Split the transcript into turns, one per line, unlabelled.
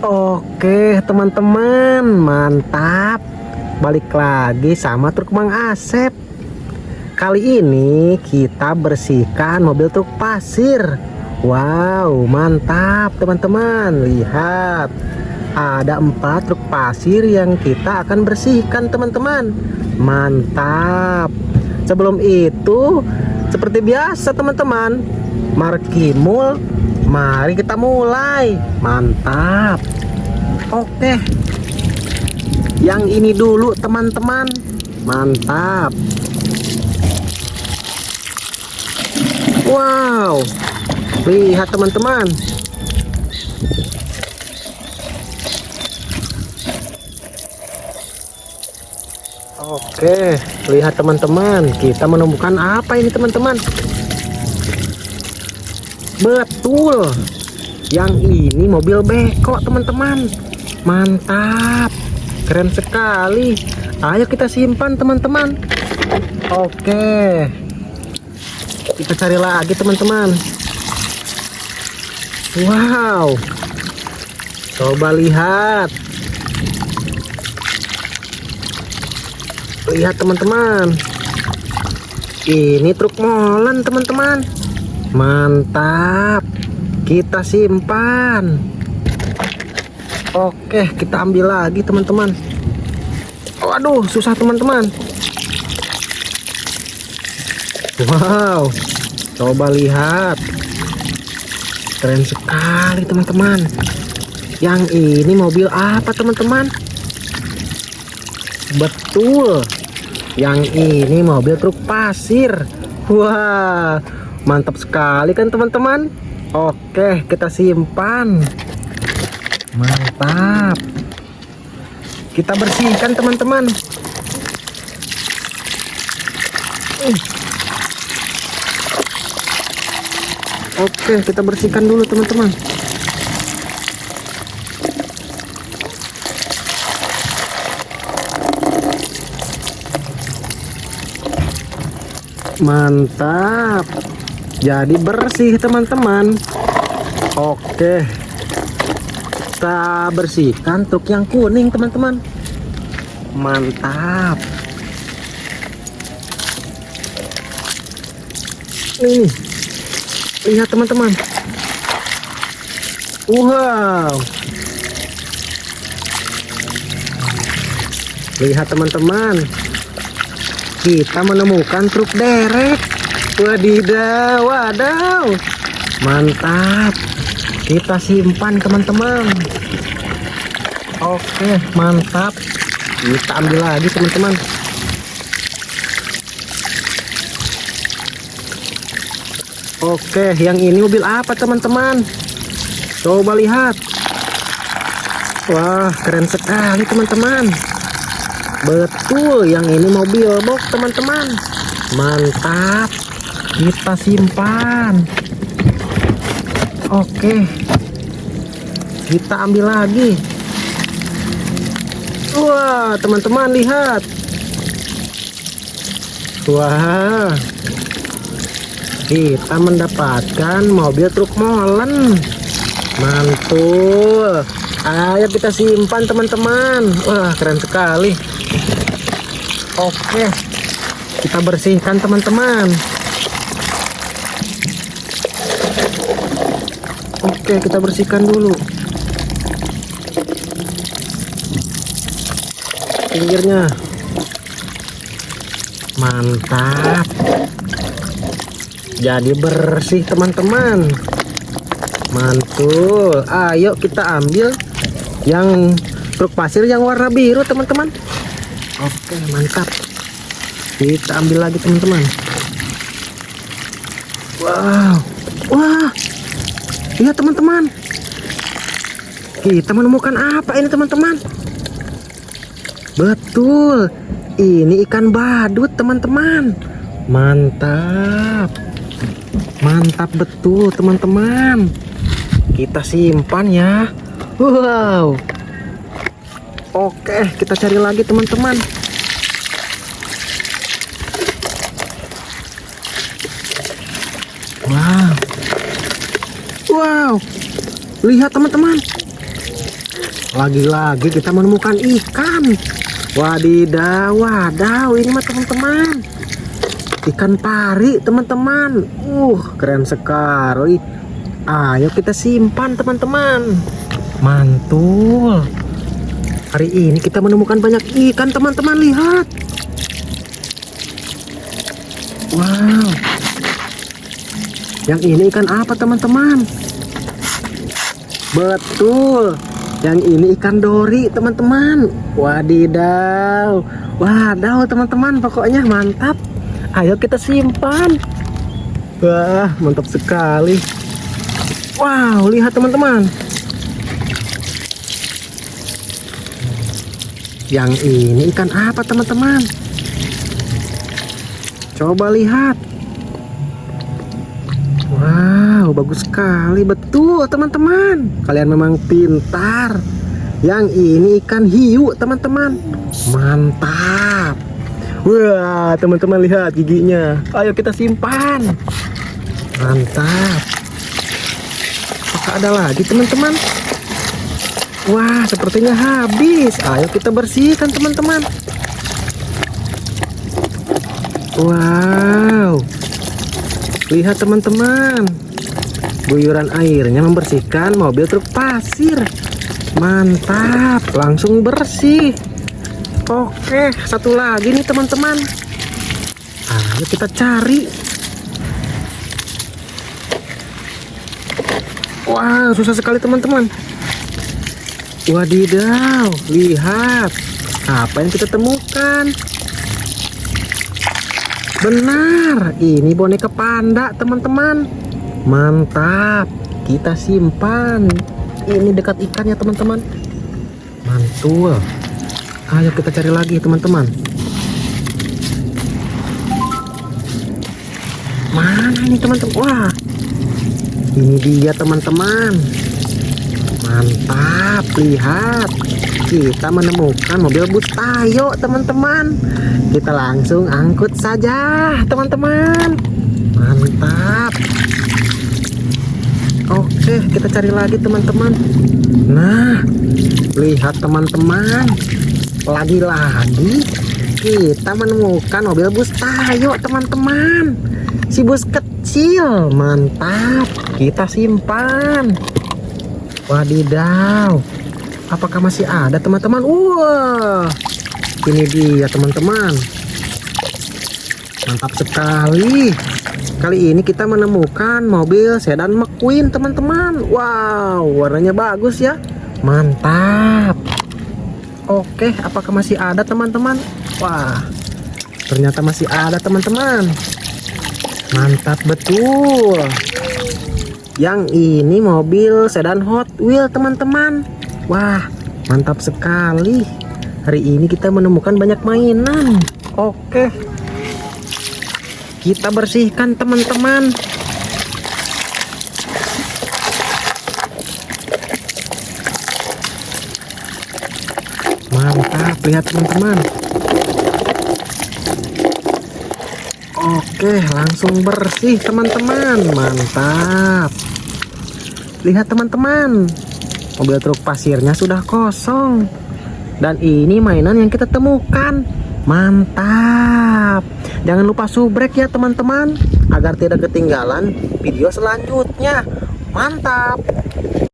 Oke teman-teman mantap. Balik lagi sama truk Mang Asep. Kali ini kita bersihkan mobil truk pasir. Wow mantap teman-teman. Lihat Ada empat truk pasir yang kita akan bersihkan teman-teman. Mantap. Sebelum itu Seperti biasa teman-teman Markimul Mari kita mulai. Mantap. Oke. Yang ini dulu teman-teman. Mantap. Wow. Lihat teman-teman. Oke Lihat teman-teman. Kita menemukan apa ini teman-teman Betul. Yang ini mobil beko teman-teman. Mantap. Keren sekali. Ayo kita simpan teman-teman. Oke. Kita cari lagi teman-teman. Wow. Coba lihat. Lihat teman-teman. Ini truk molen teman-teman mantap. Kita simpan. Oke kita ambil lagi teman-teman. Waduh susah teman-teman. Wow. Coba lihat. Keren sekali teman-teman. Yang ini mobil apa teman-teman? Betul. Yang ini mobil truk pasir. Wah mantap sekali kan teman-teman? Oke kita simpan. Mantap. Kita bersihkan teman-teman. Oke kita bersihkan dulu teman-teman. Mantap jadi bersih teman-teman. Oke. Kita bersihkan truk yang kuning teman-teman. Mantap. Ini lihat teman-teman. Wow. Lihat teman-teman. Kita menemukan truk derek wadidaw wadaw mantap. Kita simpan teman-teman. Oke mantap. Kita ambil lagi teman-teman. Oke yang ini mobil apa teman-teman? Coba lihat. Wah keren sekali teman-teman. Betul yang ini mobil box teman-teman. Mantap kita simpan. Oke. Kita ambil lagi. Wah teman-teman lihat. Wah. Kita mendapatkan mobil truk molen. Mantul. Ayo kita simpan teman-teman. Wah keren sekali. Oke. Kita bersihkan teman-teman Oke kita bersihkan dulu. Pinggirnya. Mantap. Jadi bersih teman-teman. Mantul. Ayo kita ambil yang truk pasir yang warna biru teman-teman. Oke mantap. Kita ambil lagi teman-teman. Wow. Wah lihat teman-teman. Kita menemukan apa ini teman-teman? Betul. Ini ikan badut teman-teman. Mantap. Mantap betul teman-teman. Kita simpan ya. Wow. Oke kita cari lagi teman-teman. Wow Wow, lihat teman-teman. Lagi-lagi kita menemukan ikan. Wadidaw, wadaw, ini mah teman-teman. Ikan pari, teman-teman. Uh, keren sekali. Ayo kita simpan, teman-teman. Mantul. Hari ini kita menemukan banyak ikan, teman-teman. Lihat. Wow. Yang ini ikan apa, teman-teman? Betul. Yang ini ikan dori, teman-teman. Wadidaw. Wadaw, teman-teman. Pokoknya mantap. Ayo kita simpan. Wah, mantap sekali. Wow, lihat teman-teman. Yang ini ikan apa, teman-teman? Coba lihat. Wow, bagus sekali. Betul, teman-teman. Kalian memang pintar. Yang ini ikan hiu, teman-teman. Mantap. Wah, teman-teman lihat giginya. Ayo kita simpan. Mantap. Apakah ada lagi, teman-teman? Wah, sepertinya habis. Ayo kita bersihkan, teman-teman. Wow. Lihat teman-teman. Guyuran airnya membersihkan mobil truk pasir. Mantap, langsung bersih. Oke, satu lagi nih teman-teman. Ayo kita cari. Wah, susah sekali teman-teman. Wadidaw, lihat. Apa yang kita temukan? Benar, ini boneka panda, teman-teman. Mantap. Kita simpan. Ini dekat ikannya, teman-teman. Mantul. Ayo kita cari lagi, teman-teman. Mana ini, teman-teman? Wah. Ini dia, teman-teman. Mantap, lihat. Kita menemukan mobil bus Tayo, teman-teman. Kita langsung angkut saja, teman-teman. Mantap. Oke, kita cari lagi, teman-teman. Nah, lihat teman-teman. Lagi-lagi kita menemukan mobil bus Tayo, teman-teman. Si bus kecil, mantap. Kita simpan. Wadidaw. Apakah masih ada teman-teman? Wah, ini dia teman-teman. Mantap sekali. Kali ini kita menemukan mobil sedan McQueen teman-teman. Wow, warnanya bagus ya. Mantap. Oke, apakah masih ada teman-teman? Wah, ternyata masih ada teman-teman. Mantap betul. Yang ini mobil sedan Hot Wheel teman-teman. Wah, mantap sekali. Hari ini kita menemukan banyak mainan. Oke. Kita bersihkan teman-teman. Mantap, lihat teman-teman. Oke, langsung bersih teman-teman. Mantap. Lihat teman-teman mobil truk pasirnya sudah kosong dan ini mainan yang kita temukan mantap jangan lupa subrek ya teman-teman agar tidak ketinggalan video selanjutnya. Mantap